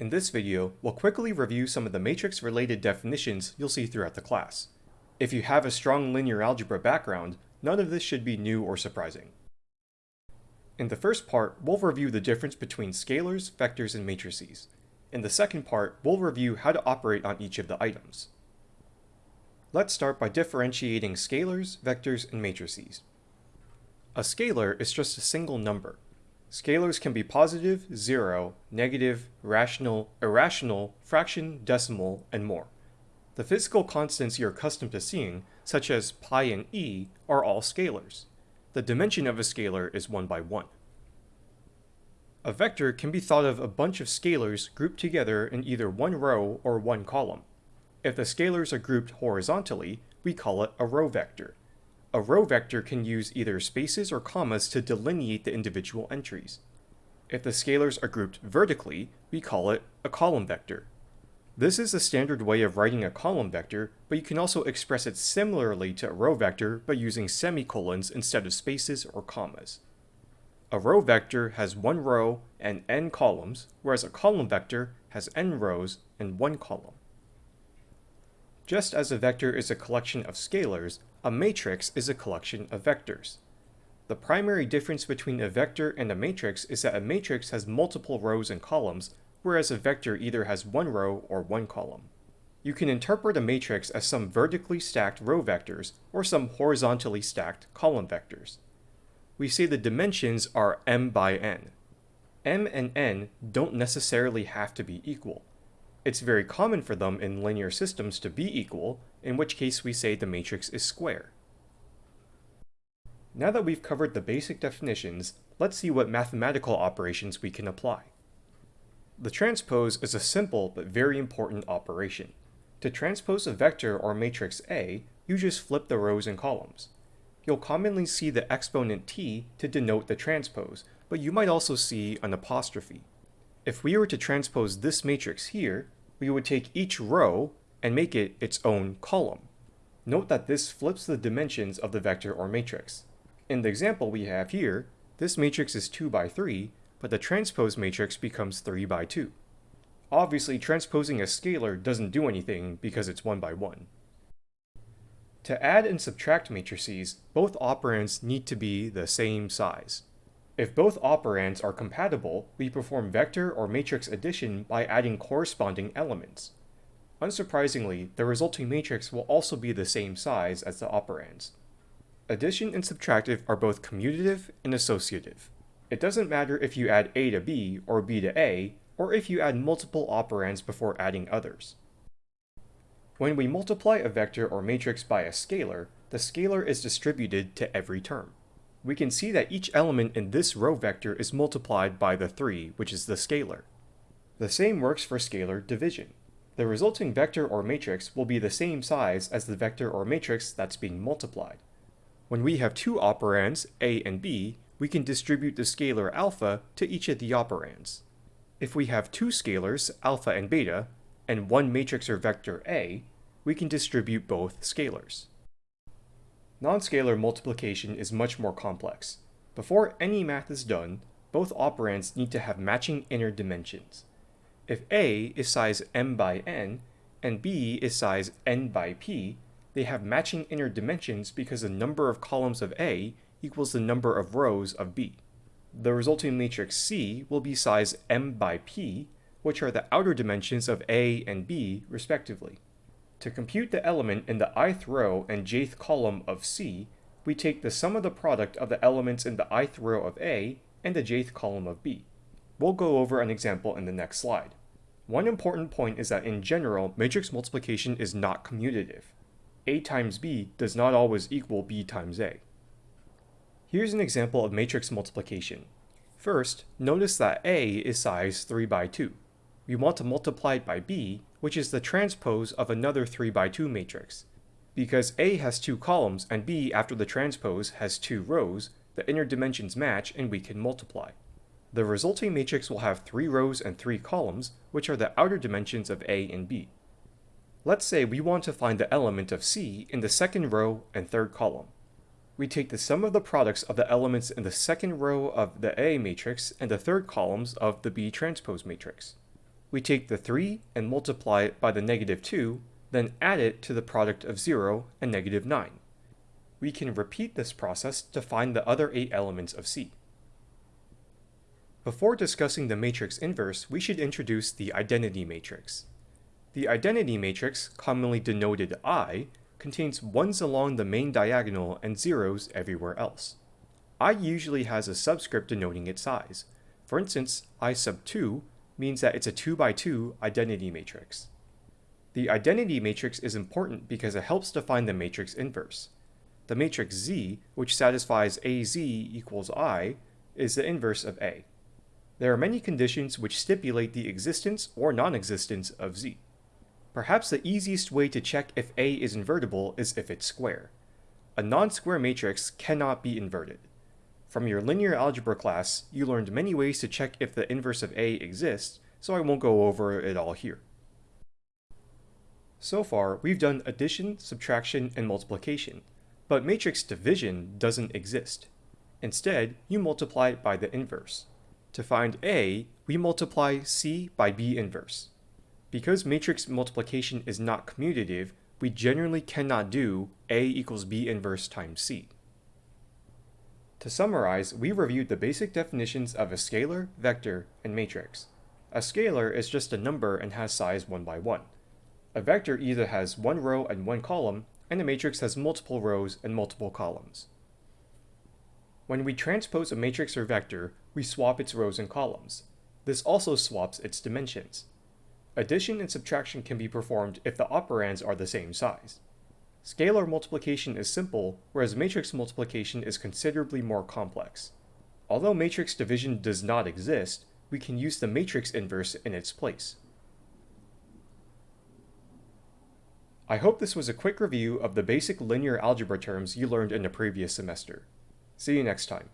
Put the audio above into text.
In this video, we'll quickly review some of the matrix-related definitions you'll see throughout the class. If you have a strong linear algebra background, none of this should be new or surprising. In the first part, we'll review the difference between scalars, vectors, and matrices. In the second part, we'll review how to operate on each of the items. Let's start by differentiating scalars, vectors, and matrices. A scalar is just a single number. Scalars can be positive, zero, negative, rational, irrational, fraction, decimal, and more. The physical constants you're accustomed to seeing, such as pi and e, are all scalars. The dimension of a scalar is 1 by 1. A vector can be thought of a bunch of scalars grouped together in either one row or one column. If the scalars are grouped horizontally, we call it a row vector. A row vector can use either spaces or commas to delineate the individual entries. If the scalars are grouped vertically, we call it a column vector. This is the standard way of writing a column vector, but you can also express it similarly to a row vector by using semicolons instead of spaces or commas. A row vector has one row and n columns, whereas a column vector has n rows and one column. Just as a vector is a collection of scalars, a matrix is a collection of vectors. The primary difference between a vector and a matrix is that a matrix has multiple rows and columns, whereas a vector either has one row or one column. You can interpret a matrix as some vertically stacked row vectors or some horizontally stacked column vectors. We say the dimensions are m by n. m and n don't necessarily have to be equal. It's very common for them in linear systems to be equal, in which case we say the matrix is square. Now that we've covered the basic definitions, let's see what mathematical operations we can apply. The transpose is a simple but very important operation. To transpose a vector or matrix A, you just flip the rows and columns. You'll commonly see the exponent t to denote the transpose, but you might also see an apostrophe. If we were to transpose this matrix here, we would take each row and make it its own column. Note that this flips the dimensions of the vector or matrix. In the example we have here, this matrix is 2 by 3, but the transpose matrix becomes 3 by 2. Obviously, transposing a scalar doesn't do anything because it's 1 by 1. To add and subtract matrices, both operands need to be the same size. If both operands are compatible, we perform vector or matrix addition by adding corresponding elements. Unsurprisingly, the resulting matrix will also be the same size as the operands. Addition and subtractive are both commutative and associative. It doesn't matter if you add a to b or b to a, or if you add multiple operands before adding others. When we multiply a vector or matrix by a scalar, the scalar is distributed to every term. We can see that each element in this row vector is multiplied by the 3, which is the scalar. The same works for scalar division the resulting vector or matrix will be the same size as the vector or matrix that's being multiplied. When we have two operands, a and b, we can distribute the scalar alpha to each of the operands. If we have two scalars, alpha and beta, and one matrix or vector a, we can distribute both scalars. Non-scalar multiplication is much more complex. Before any math is done, both operands need to have matching inner dimensions. If A is size m by n, and B is size n by p, they have matching inner dimensions because the number of columns of A equals the number of rows of B. The resulting matrix C will be size m by p, which are the outer dimensions of A and B respectively. To compute the element in the ith row and jth column of C, we take the sum of the product of the elements in the ith row of A and the jth column of B. We'll go over an example in the next slide. One important point is that in general, matrix multiplication is not commutative. A times B does not always equal B times A. Here's an example of matrix multiplication. First, notice that A is size 3 by 2. We want to multiply it by B, which is the transpose of another 3 by 2 matrix. Because A has two columns and B after the transpose has two rows, the inner dimensions match and we can multiply. The resulting matrix will have three rows and three columns, which are the outer dimensions of A and B. Let's say we want to find the element of C in the second row and third column. We take the sum of the products of the elements in the second row of the A matrix and the third columns of the B transpose matrix. We take the 3 and multiply it by the negative 2, then add it to the product of 0 and negative 9. We can repeat this process to find the other 8 elements of C. Before discussing the matrix inverse, we should introduce the identity matrix. The identity matrix, commonly denoted I, contains ones along the main diagonal and zeros everywhere else. I usually has a subscript denoting its size. For instance, I sub 2 means that it's a 2 by 2 identity matrix. The identity matrix is important because it helps define the matrix inverse. The matrix Z, which satisfies AZ equals I, is the inverse of A. There are many conditions which stipulate the existence or non-existence of Z. Perhaps the easiest way to check if A is invertible is if it's square. A non-square matrix cannot be inverted. From your linear algebra class, you learned many ways to check if the inverse of A exists, so I won't go over it all here. So far, we've done addition, subtraction, and multiplication, but matrix division doesn't exist. Instead, you multiply by the inverse. To find A, we multiply C by B inverse. Because matrix multiplication is not commutative, we generally cannot do A equals B inverse times C. To summarize, we reviewed the basic definitions of a scalar, vector, and matrix. A scalar is just a number and has size 1 by 1. A vector either has one row and one column, and a matrix has multiple rows and multiple columns. When we transpose a matrix or vector, we swap its rows and columns. This also swaps its dimensions. Addition and subtraction can be performed if the operands are the same size. Scalar multiplication is simple, whereas matrix multiplication is considerably more complex. Although matrix division does not exist, we can use the matrix inverse in its place. I hope this was a quick review of the basic linear algebra terms you learned in the previous semester. See you next time.